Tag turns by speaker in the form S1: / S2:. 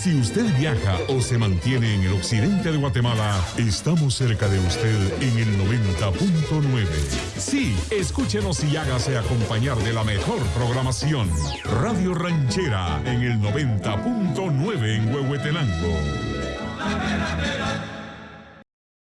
S1: Si usted viaja o se mantiene en el occidente de Guatemala, estamos cerca de usted en el 90.9. Sí, escúchenos y hágase acompañar de la mejor programación. Radio Ranchera en el 90.9 en Huehuetenango.